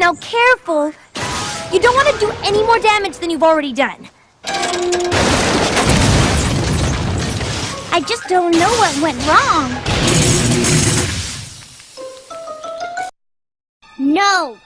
Now careful. You don't want to do any more damage than you've already done. I just don't know what went wrong. No!